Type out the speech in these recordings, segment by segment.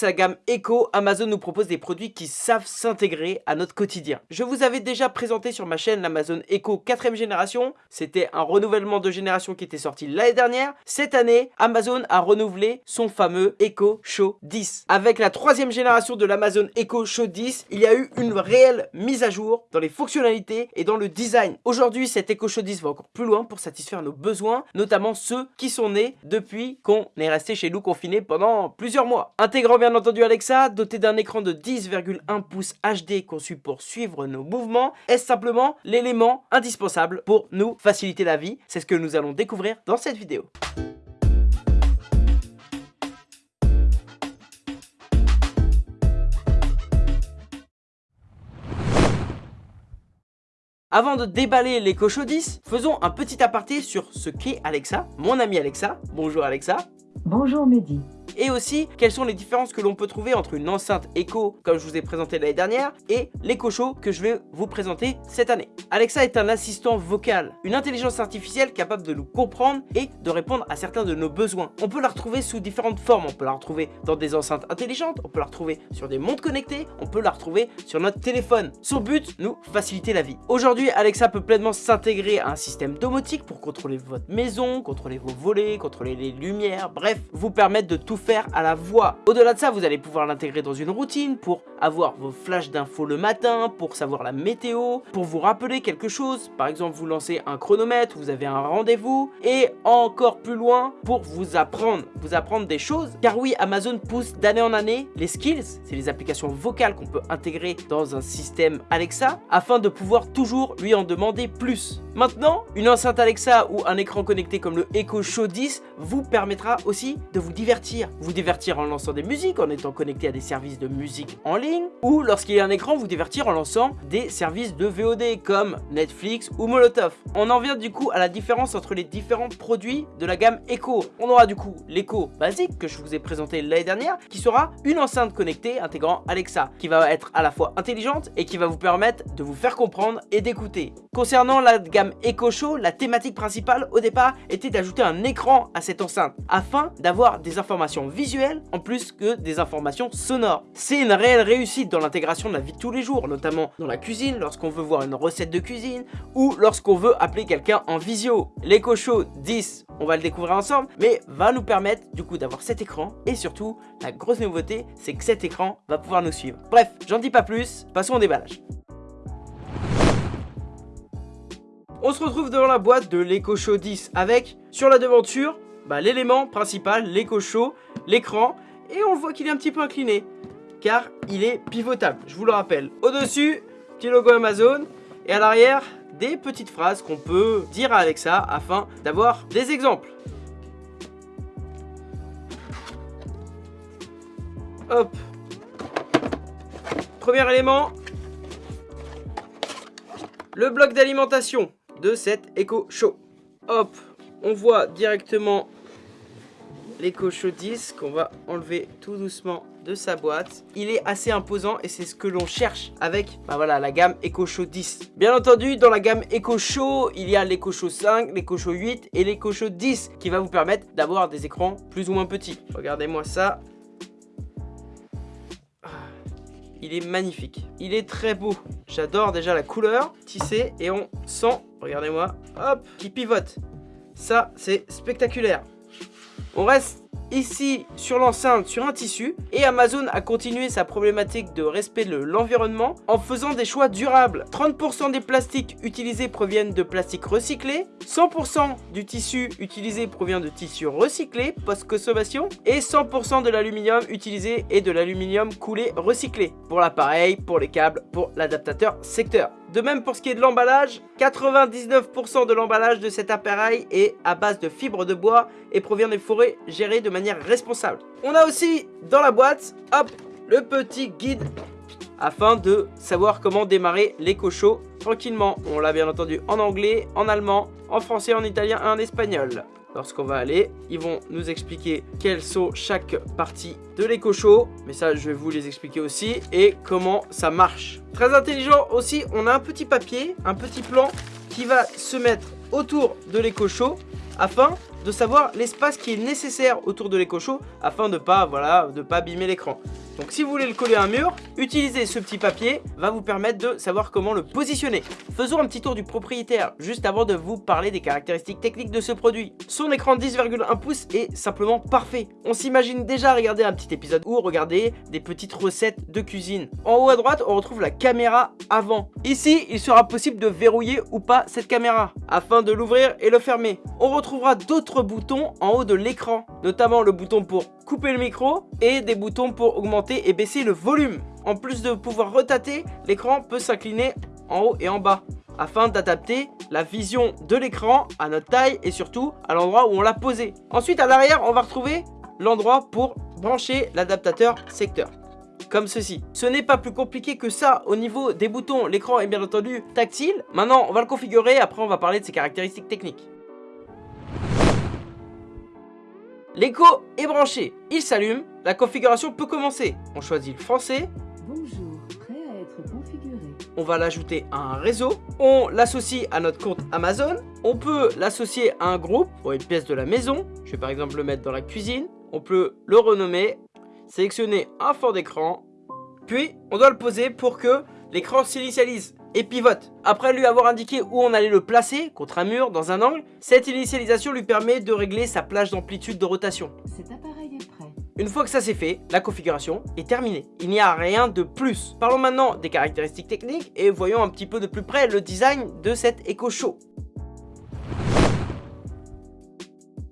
c'est la gamme Echo, Amazon nous propose des produits qui savent s'intégrer à notre quotidien. Je vous avais déjà présenté sur ma chaîne l'Amazon Echo 4ème génération, c'était un renouvellement de génération qui était sorti l'année dernière. Cette année, Amazon a renouvelé son fameux Echo Show 10. Avec la troisième génération de l'Amazon Echo Show 10, il y a eu une réelle mise à jour dans les fonctionnalités et dans le design. Aujourd'hui, cet Echo Show 10 va encore plus loin pour satisfaire nos besoins, notamment ceux qui sont nés depuis qu'on est resté chez nous confiné pendant plusieurs mois. Intégrant bien entendu Alexa, doté d'un écran de 10,1 pouces HD conçu pour suivre nos mouvements, est simplement l'élément indispensable pour nous faciliter la vie? C'est ce que nous allons découvrir dans cette vidéo. Avant de déballer les Show 10, faisons un petit aparté sur ce qu'est Alexa, mon ami Alexa. Bonjour Alexa. Bonjour Mehdi et aussi quelles sont les différences que l'on peut trouver entre une enceinte Echo comme je vous ai présenté l'année dernière et l'Echo Show que je vais vous présenter cette année. Alexa est un assistant vocal, une intelligence artificielle capable de nous comprendre et de répondre à certains de nos besoins. On peut la retrouver sous différentes formes, on peut la retrouver dans des enceintes intelligentes, on peut la retrouver sur des montres connectées, on peut la retrouver sur notre téléphone. Son but, nous faciliter la vie. Aujourd'hui, Alexa peut pleinement s'intégrer à un système domotique pour contrôler votre maison, contrôler vos volets, contrôler les lumières, bref, vous permettre de tout faire à la voix. Au-delà de ça, vous allez pouvoir l'intégrer dans une routine pour avoir vos flashs d'infos le matin, pour savoir la météo, pour vous rappeler quelque chose. Par exemple, vous lancez un chronomètre, vous avez un rendez-vous. Et encore plus loin, pour vous apprendre, vous apprendre des choses. Car oui, Amazon pousse d'année en année les skills, c'est les applications vocales qu'on peut intégrer dans un système Alexa, afin de pouvoir toujours lui en demander plus. Maintenant, une enceinte Alexa ou un écran connecté comme le Echo Show 10 vous permettra aussi de vous divertir vous divertir en lançant des musiques, en étant connecté à des services de musique en ligne, ou lorsqu'il y a un écran, vous divertir en lançant des services de VOD comme Netflix ou Molotov. On en vient du coup à la différence entre les différents produits de la gamme Echo. On aura du coup l'Echo basique que je vous ai présenté l'année dernière, qui sera une enceinte connectée intégrant Alexa, qui va être à la fois intelligente et qui va vous permettre de vous faire comprendre et d'écouter. Concernant la gamme Echo Show, la thématique principale au départ était d'ajouter un écran à cette enceinte, afin d'avoir des informations visuelles en plus que des informations sonores. C'est une réelle réussite dans l'intégration de la vie de tous les jours, notamment dans la cuisine, lorsqu'on veut voir une recette de cuisine ou lorsqu'on veut appeler quelqu'un en visio. L'Echo Show 10, on va le découvrir ensemble, mais va nous permettre du coup d'avoir cet écran et surtout, la grosse nouveauté, c'est que cet écran va pouvoir nous suivre. Bref, j'en dis pas plus, passons au déballage. On se retrouve devant la boîte de l'Echo Show 10 avec, sur la devanture, bah, l'élément principal, chaud, l'écran, et on voit qu'il est un petit peu incliné, car il est pivotable, je vous le rappelle. Au-dessus, petit logo Amazon, et à l'arrière, des petites phrases qu'on peut dire à Alexa afin d'avoir des exemples. Hop. Premier élément, le bloc d'alimentation de cet Echo Show. Hop, on voit directement l'Echo Show 10 qu'on va enlever tout doucement de sa boîte. Il est assez imposant et c'est ce que l'on cherche avec bah voilà, la gamme Echo Show 10. Bien entendu, dans la gamme Echo Show, il y a l'Echo Show 5, l'Echo Show 8 et l'Echo Show 10 qui va vous permettre d'avoir des écrans plus ou moins petits. Regardez-moi ça. Il est magnifique. Il est très beau. J'adore déjà la couleur tissée et on sent, regardez-moi, hop, qui pivote. Ça, c'est spectaculaire. On reste ici sur l'enceinte sur un tissu et Amazon a continué sa problématique de respect de l'environnement en faisant des choix durables. 30% des plastiques utilisés proviennent de plastiques recyclés, 100% du tissu utilisé provient de tissus recyclés post-consommation et 100% de l'aluminium utilisé est de l'aluminium coulé recyclé pour l'appareil, pour les câbles, pour l'adaptateur secteur. De même pour ce qui est de l'emballage, 99% de l'emballage de cet appareil est à base de fibres de bois et provient des forêts gérées de manière responsable. On a aussi dans la boîte, hop, le petit guide afin de savoir comment démarrer l'éco-show tranquillement. On l'a bien entendu en anglais, en allemand, en français, en italien et en espagnol lorsqu'on va aller. Ils vont nous expliquer quelles sont chaque partie de l'éco-show. Mais ça, je vais vous les expliquer aussi. Et comment ça marche. Très intelligent aussi, on a un petit papier, un petit plan qui va se mettre autour de l'éco-show afin de savoir l'espace qui est nécessaire autour de Show afin de pas, voilà, de pas abîmer l'écran. Donc si vous voulez le coller à un mur, utiliser ce petit papier va vous permettre de savoir comment le positionner. Faisons un petit tour du propriétaire, juste avant de vous parler des caractéristiques techniques de ce produit. Son écran 10,1 pouces est simplement parfait. On s'imagine déjà regarder un petit épisode ou regarder des petites recettes de cuisine. En haut à droite, on retrouve la caméra avant. Ici, il sera possible de verrouiller ou pas cette caméra, afin de l'ouvrir et le fermer. On retrouvera d'autres boutons en haut de l'écran, notamment le bouton pour couper le micro et des boutons pour augmenter et baisser le volume. En plus de pouvoir retater, l'écran peut s'incliner en haut et en bas afin d'adapter la vision de l'écran à notre taille et surtout à l'endroit où on l'a posé. Ensuite à l'arrière on va retrouver l'endroit pour brancher l'adaptateur secteur comme ceci. Ce n'est pas plus compliqué que ça au niveau des boutons, l'écran est bien entendu tactile. Maintenant on va le configurer, après on va parler de ses caractéristiques techniques. L'écho est branché, il s'allume, la configuration peut commencer. On choisit le français. Bonjour, prêt à être configuré. On va l'ajouter à un réseau. On l'associe à notre compte Amazon. On peut l'associer à un groupe pour une pièce de la maison. Je vais par exemple le mettre dans la cuisine. On peut le renommer, sélectionner un fond d'écran. Puis, on doit le poser pour que l'écran s'initialise et pivote. Après lui avoir indiqué où on allait le placer, contre un mur, dans un angle, cette initialisation lui permet de régler sa plage d'amplitude de rotation. Cet appareil est prêt. Une fois que ça c'est fait, la configuration est terminée. Il n'y a rien de plus. Parlons maintenant des caractéristiques techniques et voyons un petit peu de plus près le design de cet Echo Show.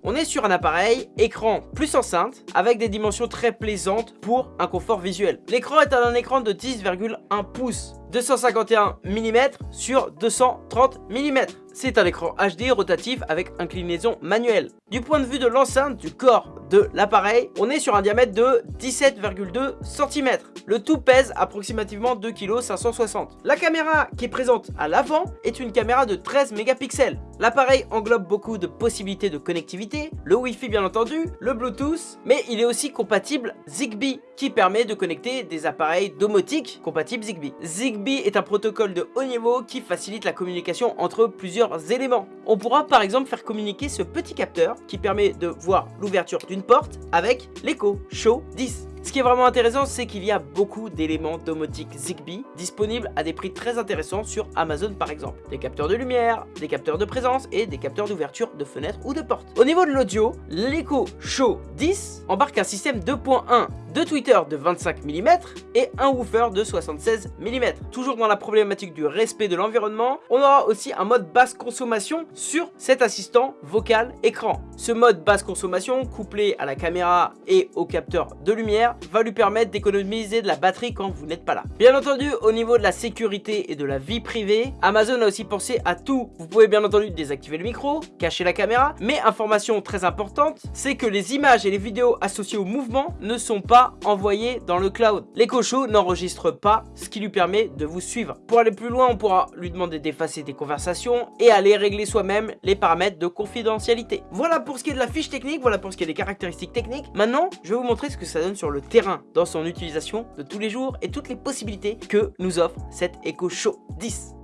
On est sur un appareil écran plus enceinte avec des dimensions très plaisantes pour un confort visuel. L'écran est un écran de 10,1 pouces, 251 mm sur 230 mm. C'est un écran HD rotatif avec inclinaison manuelle. Du point de vue de l'enceinte du corps de l'appareil, on est sur un diamètre de 17,2 cm. Le tout pèse approximativement 2 kg 560. La caméra qui est présente à l'avant est une caméra de 13 mégapixels. L'appareil englobe beaucoup de possibilités de connectivité, le Wi-Fi bien entendu, le Bluetooth, mais il est aussi compatible Zigbee qui permet de connecter des appareils domotiques compatibles Zigbee. Zigbee est un protocole de haut niveau qui facilite la communication entre plusieurs éléments. On pourra par exemple faire communiquer ce petit capteur qui permet de voir l'ouverture d'une porte avec l'écho Show 10. Ce qui est vraiment intéressant, c'est qu'il y a beaucoup d'éléments domotiques Zigbee disponibles à des prix très intéressants sur Amazon par exemple. Des capteurs de lumière, des capteurs de présence et des capteurs d'ouverture de fenêtres ou de portes. Au niveau de l'audio, l'Echo Show 10 embarque un système 2.1 de Twitter de 25 mm et un woofer de 76 mm. Toujours dans la problématique du respect de l'environnement, on aura aussi un mode basse consommation sur cet assistant vocal écran. Ce mode basse consommation couplé à la caméra et au capteur de lumière va lui permettre d'économiser de la batterie quand vous n'êtes pas là. Bien entendu, au niveau de la sécurité et de la vie privée, Amazon a aussi pensé à tout. Vous pouvez bien entendu désactiver le micro, cacher la caméra, mais information très importante, c'est que les images et les vidéos associées au mouvement ne sont pas envoyées dans le cloud. L'Echo Show n'enregistre pas, ce qui lui permet de vous suivre. Pour aller plus loin, on pourra lui demander d'effacer des conversations et aller régler soi-même les paramètres de confidentialité. Voilà pour ce qui est de la fiche technique, voilà pour ce qui est des caractéristiques techniques. Maintenant, je vais vous montrer ce que ça donne sur le terrain dans son utilisation de tous les jours et toutes les possibilités que nous offre cette Echo Show 10.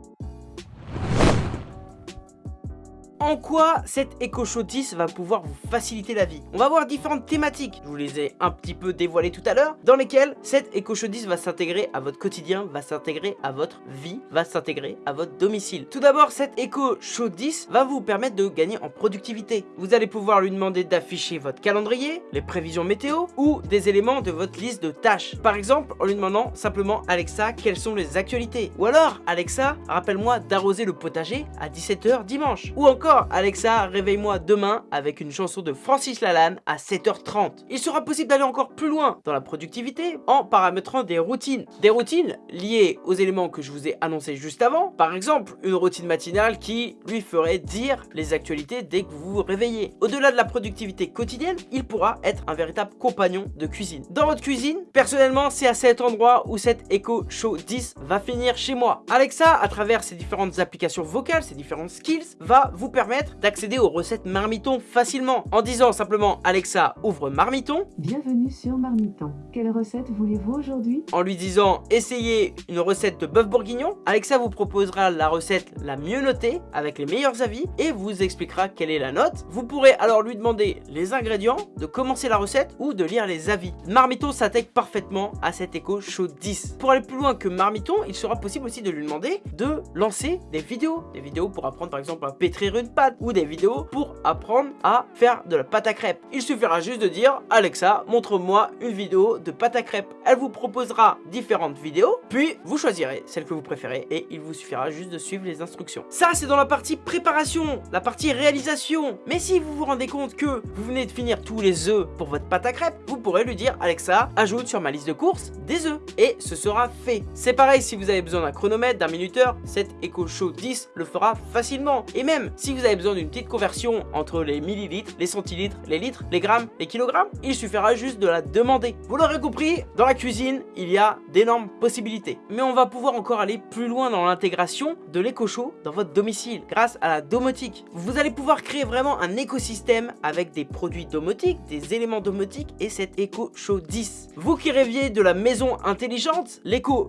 En quoi cette Echo Show 10 va pouvoir vous faciliter la vie. On va voir différentes thématiques, je vous les ai un petit peu dévoilées tout à l'heure, dans lesquelles cette Echo Show 10 va s'intégrer à votre quotidien, va s'intégrer à votre vie, va s'intégrer à votre domicile. Tout d'abord, cette Echo Show 10 va vous permettre de gagner en productivité. Vous allez pouvoir lui demander d'afficher votre calendrier, les prévisions météo ou des éléments de votre liste de tâches. Par exemple, en lui demandant simplement Alexa, quelles sont les actualités? Ou alors, Alexa, rappelle-moi d'arroser le potager à 17h dimanche. Ou encore, Alexa, réveille-moi demain avec une chanson de Francis Lalanne à 7h30. Il sera possible d'aller encore plus loin dans la productivité en paramétrant des routines. Des routines liées aux éléments que je vous ai annoncés juste avant. Par exemple, une routine matinale qui lui ferait dire les actualités dès que vous vous réveillez. Au-delà de la productivité quotidienne, il pourra être un véritable compagnon de cuisine. Dans votre cuisine, personnellement, c'est à cet endroit où cette Echo Show 10 va finir chez moi. Alexa, à travers ses différentes applications vocales, ses différentes skills, va vous permettre permettre d'accéder aux recettes Marmiton facilement en disant simplement Alexa ouvre Marmiton Bienvenue sur Marmiton. Quelle recette voulez-vous aujourd'hui? En lui disant essayez une recette de bœuf bourguignon. Alexa vous proposera la recette la mieux notée avec les meilleurs avis et vous expliquera quelle est la note. Vous pourrez alors lui demander les ingrédients, de commencer la recette ou de lire les avis. Marmiton s'intègre parfaitement à cet Echo Show 10. Pour aller plus loin que Marmiton, il sera possible aussi de lui demander de lancer des vidéos. Des vidéos pour apprendre par exemple à pétrir une pâte ou des vidéos pour apprendre à faire de la pâte à crêpes. Il suffira juste de dire Alexa, montre-moi une vidéo de pâte à crêpes. Elle vous proposera différentes vidéos, puis vous choisirez celle que vous préférez et il vous suffira juste de suivre les instructions. Ça, c'est dans la partie préparation, la partie réalisation. Mais si vous vous rendez compte que vous venez de finir tous les œufs pour votre pâte à crêpes, vous pourrez lui dire Alexa, ajoute sur ma liste de courses des œufs et ce sera fait. C'est pareil si vous avez besoin d'un chronomètre, d'un minuteur, cette Echo Show 10 le fera facilement. Et même si vous avez besoin d'une petite conversion entre les millilitres, les centilitres, les litres, les grammes, les kilogrammes, il suffira juste de la demander. Vous l'aurez compris, dans la cuisine, il y a d'énormes possibilités. Mais on va pouvoir encore aller plus loin dans l'intégration de l'éco show dans votre domicile grâce à la domotique. Vous allez pouvoir créer vraiment un écosystème avec des produits domotiques, des éléments domotiques et Echo Show 10. Vous qui rêviez de la maison intelligente,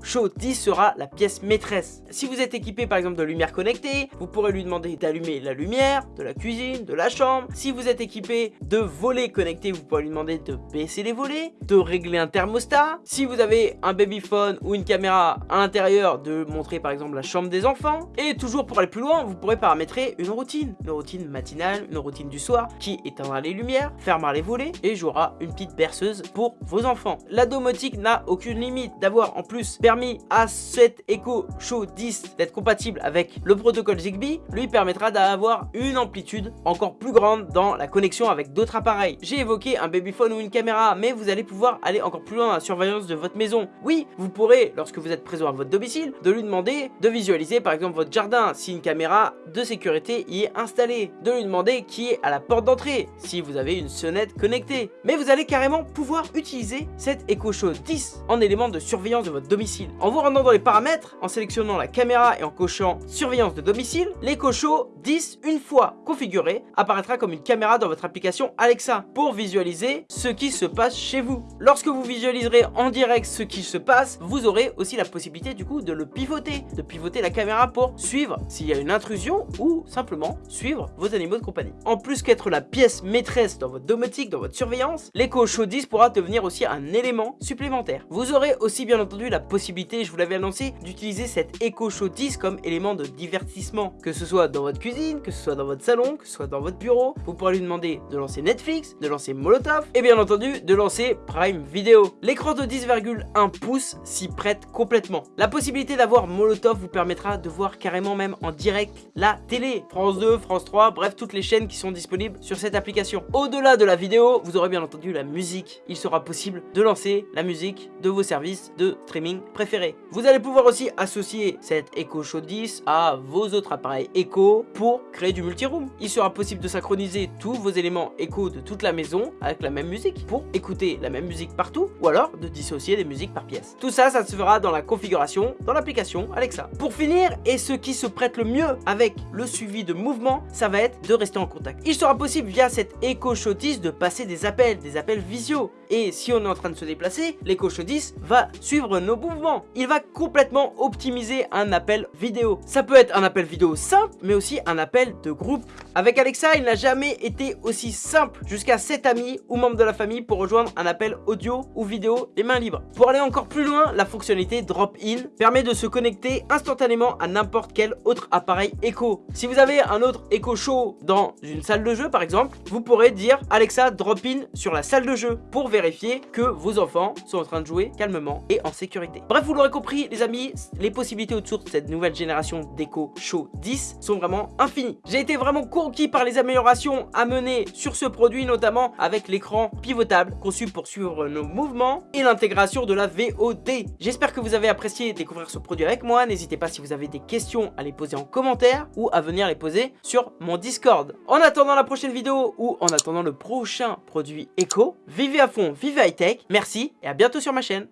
Show 10 sera la pièce maîtresse. Si vous êtes équipé par exemple de lumière connectée, vous pourrez lui demander d'allumer la lumière, de la cuisine, de la chambre. Si vous êtes équipé de volets connectés, vous pourrez lui demander de baisser les volets, de régler un thermostat. Si vous avez un babyphone ou une caméra à l'intérieur, de montrer par exemple la chambre des enfants. Et toujours pour aller plus loin, vous pourrez paramétrer une routine. Une routine matinale, une routine du soir qui éteindra les lumières, fermera les volets et jouera une petite berceuse pour vos enfants. La domotique n'a aucune limite. D'avoir en plus permis à cette Echo Show 10 d'être compatible avec le protocole Zigbee lui permettra d'avoir une amplitude encore plus grande dans la connexion avec d'autres appareils. J'ai évoqué un babyphone ou une caméra, mais vous allez pouvoir aller encore plus loin dans la surveillance de votre maison. Oui, vous pourrez, lorsque vous êtes présent à votre domicile, de lui demander de visualiser par exemple votre jardin si une caméra de sécurité y est installée, de lui demander qui est à la porte d'entrée si vous avez une sonnette connectée. Mais vous allez carrément pouvoir utiliser cette Echo Show 10 en élément de surveillance de votre domicile. En vous rendant dans les paramètres, en sélectionnant la caméra et en cochant surveillance de domicile, l'Echo Show 10, une fois configuré, apparaîtra comme une caméra dans votre application Alexa pour visualiser ce qui se passe chez vous. Lorsque vous visualiserez en direct ce qui se passe, vous aurez aussi la possibilité du coup de le pivoter, de pivoter la caméra pour suivre s'il y a une intrusion ou simplement suivre vos animaux de compagnie. En plus qu'être la pièce maîtresse dans votre domotique, dans votre surveillance, Show 10 pourra devenir aussi un élément supplémentaire. Vous aurez aussi bien entendu la possibilité, je vous l'avais annoncé, d'utiliser cette Show 10 comme élément de divertissement, que ce soit dans votre cuisine, que ce soit dans votre salon, que ce soit dans votre bureau. Vous pourrez lui demander de lancer Netflix, de lancer Molotov et bien entendu de lancer Prime Video. L'écran de 10,1 pouces s'y prête complètement. La possibilité d'avoir Molotov vous permettra de voir carrément même en direct la télé. France 2, France 3, bref toutes les chaînes qui sont disponibles sur cette application. Au-delà de la vidéo, vous aurez bien entendu la musique. Il sera possible de lancer la musique de vos services de streaming préférés. Vous allez pouvoir aussi associer cette Echo Show 10 à vos autres appareils Echo pour créer du multiroom. Il sera possible de synchroniser tous vos éléments Echo de toute la maison avec la même musique pour écouter la même musique partout ou alors de dissocier des musiques par pièce. Tout ça, ça se fera dans la configuration dans l'application Alexa. Pour finir, et ce qui se prête le mieux avec le suivi de mouvement, ça va être de rester en contact. Il sera possible via cette Echo Show 10 de passer des appels, des appels visio. Et si on est en train de se déplacer, l'Echo Show 10 va suivre nos mouvements. Il va complètement optimiser un appel vidéo. Ça peut être un appel vidéo simple, mais aussi un appel de groupe. Avec Alexa, il n'a jamais été aussi simple. Jusqu'à 7 amis ou membres de la famille pour rejoindre un appel audio ou vidéo les mains libres. Pour aller encore plus loin, la fonctionnalité Drop-In permet de se connecter instantanément à n'importe quel autre appareil Echo. Si vous avez un autre Echo Show dans une salle de jeu par exemple, vous pourrez dire Alexa Drop-In sur la salle de jeu pour vérifier que vos enfants sont en train de jouer calmement et en sécurité. Bref, vous l'aurez compris les amis, les possibilités autour de cette nouvelle génération d'Echo Show 10 sont vraiment infinies. J'ai été vraiment conquis par les améliorations à mener sur ce produit, notamment avec l'écran pivotable conçu pour suivre nos mouvements et l'intégration de la VOD. J'espère que vous avez apprécié découvrir ce produit avec moi. N'hésitez pas si vous avez des questions à les poser en commentaire ou à venir les poser sur mon Discord. En attendant la prochaine vidéo ou en attendant le prochain produit Echo, vivez à fond, vivez high tech. Merci et à bientôt sur ma chaîne.